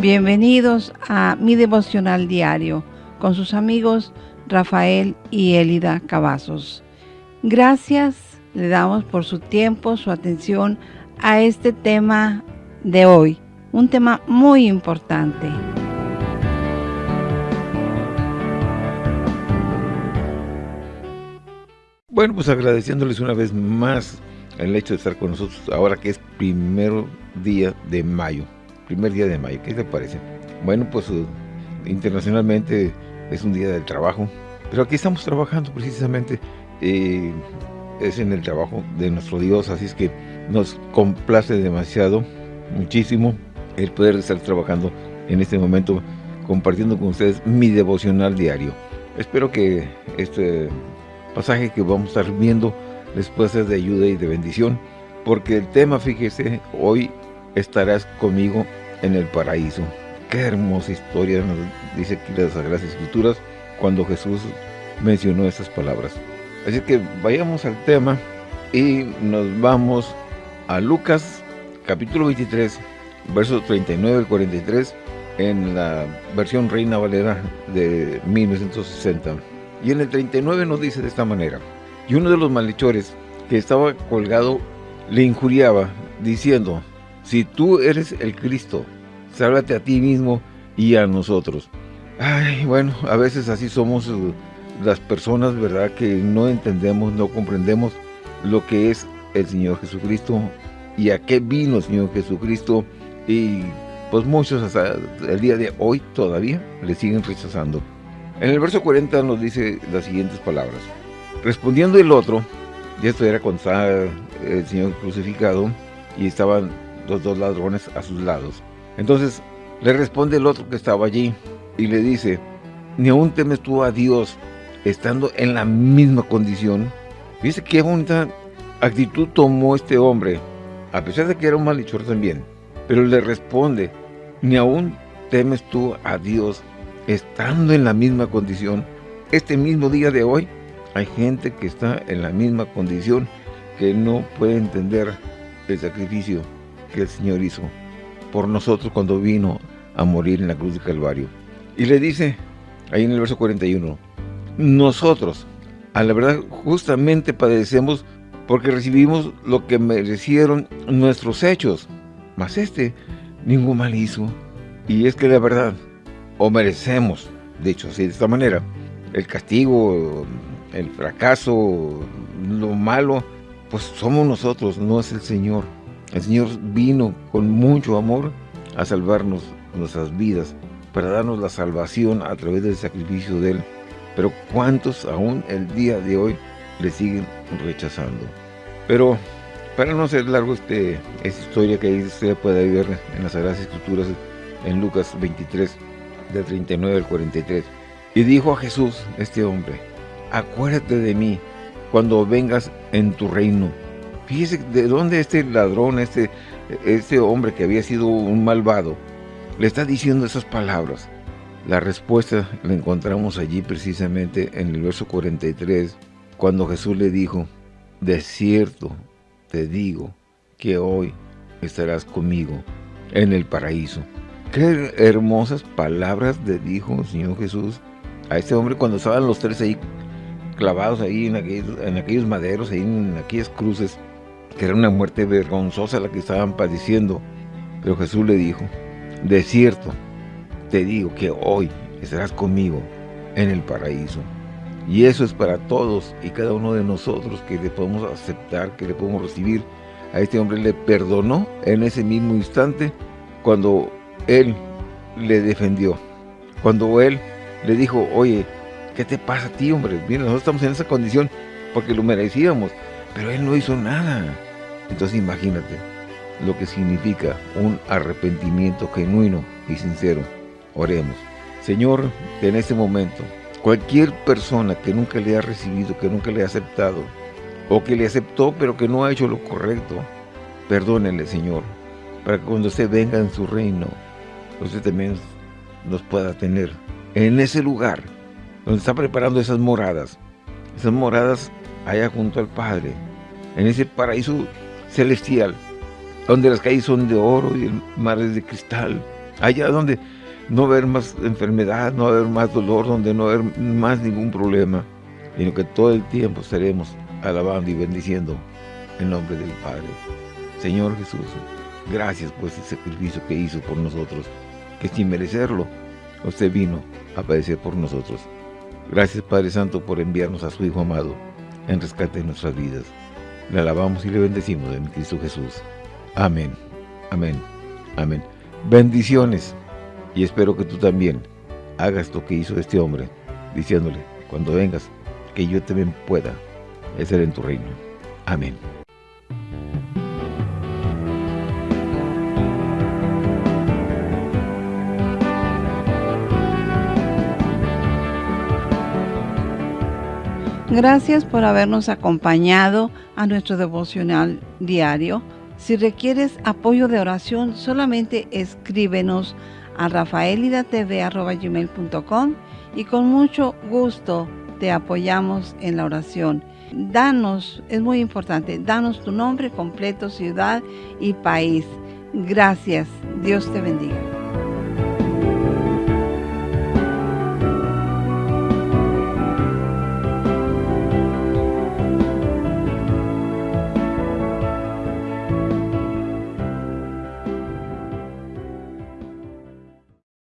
Bienvenidos a mi devocional diario con sus amigos Rafael y Elida Cavazos. Gracias le damos por su tiempo, su atención a este tema de hoy, un tema muy importante. Bueno, pues agradeciéndoles una vez más el hecho de estar con nosotros ahora que es primero día de mayo. Primer día de mayo, ¿qué te parece? Bueno, pues uh, internacionalmente es un día del trabajo, pero aquí estamos trabajando precisamente, eh, es en el trabajo de nuestro Dios, así es que nos complace demasiado, muchísimo, el poder estar trabajando en este momento, compartiendo con ustedes mi devocional diario. Espero que este pasaje que vamos a estar viendo les pueda ser de ayuda y de bendición, porque el tema, fíjese, hoy estarás conmigo en el paraíso. Qué hermosa historia nos dice aquí las Sagradas Escrituras cuando Jesús mencionó estas palabras. Así que vayamos al tema y nos vamos a Lucas capítulo 23, versos 39 al 43 en la versión Reina Valera de 1960. Y en el 39 nos dice de esta manera, y uno de los malhechores que estaba colgado le injuriaba, diciendo, si tú eres el Cristo, sálvate a ti mismo y a nosotros. Ay, bueno, a veces así somos uh, las personas, ¿verdad? Que no entendemos, no comprendemos lo que es el Señor Jesucristo y a qué vino el Señor Jesucristo. Y pues muchos hasta el día de hoy todavía le siguen rechazando. En el verso 40 nos dice las siguientes palabras. Respondiendo el otro, y esto era cuando estaba el Señor crucificado y estaban los dos ladrones a sus lados. Entonces le responde el otro que estaba allí y le dice, ni aún temes tú a Dios estando en la misma condición. Dice qué bonita actitud tomó este hombre, a pesar de que era un malhechor también. Pero le responde, ni aún temes tú a Dios estando en la misma condición. Este mismo día de hoy hay gente que está en la misma condición que no puede entender el sacrificio que el Señor hizo por nosotros cuando vino a morir en la cruz de Calvario. Y le dice, ahí en el verso 41, nosotros, a la verdad, justamente padecemos porque recibimos lo que merecieron nuestros hechos, mas este ningún mal hizo. Y es que la verdad, o merecemos, de hecho, así de esta manera, el castigo, el fracaso, lo malo, pues somos nosotros, no es el Señor. El Señor vino con mucho amor a salvarnos nuestras vidas, para darnos la salvación a través del sacrificio de Él. Pero ¿cuántos aún el día de hoy le siguen rechazando? Pero para no ser largo este, esta historia que usted puede ver en las Sagradas Escrituras, en Lucas 23, del 39 al 43. Y dijo a Jesús, este hombre, acuérdate de mí cuando vengas en tu reino. Fíjese de dónde este ladrón, este, este hombre que había sido un malvado, le está diciendo esas palabras. La respuesta la encontramos allí precisamente en el verso 43, cuando Jesús le dijo, de cierto te digo que hoy estarás conmigo en el paraíso. Qué hermosas palabras le dijo el Señor Jesús a este hombre cuando estaban los tres ahí clavados ahí en aquellos, en aquellos maderos, ahí en aquellas cruces que era una muerte vergonzosa la que estaban padeciendo. Pero Jesús le dijo, de cierto, te digo que hoy estarás conmigo en el paraíso. Y eso es para todos y cada uno de nosotros que le podemos aceptar, que le podemos recibir. A este hombre le perdonó en ese mismo instante cuando él le defendió. Cuando él le dijo, oye, ¿qué te pasa a ti, hombre? Mira, nosotros estamos en esa condición porque lo merecíamos, pero él no hizo nada. Entonces imagínate lo que significa un arrepentimiento genuino y sincero. Oremos. Señor, en este momento, cualquier persona que nunca le ha recibido, que nunca le ha aceptado, o que le aceptó pero que no ha hecho lo correcto, perdónenle, Señor, para que cuando usted venga en su reino, usted también nos pueda tener en ese lugar donde está preparando esas moradas, esas moradas allá junto al Padre, en ese paraíso celestial, donde las calles son de oro y el mar es de cristal, Allá donde no haber más enfermedad, no haber más dolor, donde no haber más ningún problema, sino que todo el tiempo estaremos alabando y bendiciendo el nombre del Padre. Señor Jesús, gracias por ese sacrificio que hizo por nosotros, que sin merecerlo, usted vino a padecer por nosotros. Gracias Padre Santo por enviarnos a su Hijo amado en rescate de nuestras vidas. Le alabamos y le bendecimos en Cristo Jesús. Amén, amén, amén. Bendiciones y espero que tú también hagas lo que hizo este hombre, diciéndole, cuando vengas, que yo también pueda ser en tu reino. Amén. Gracias por habernos acompañado a nuestro devocional diario. Si requieres apoyo de oración, solamente escríbenos a rafaelidatv.com y con mucho gusto te apoyamos en la oración. Danos, es muy importante, danos tu nombre completo, ciudad y país. Gracias. Dios te bendiga.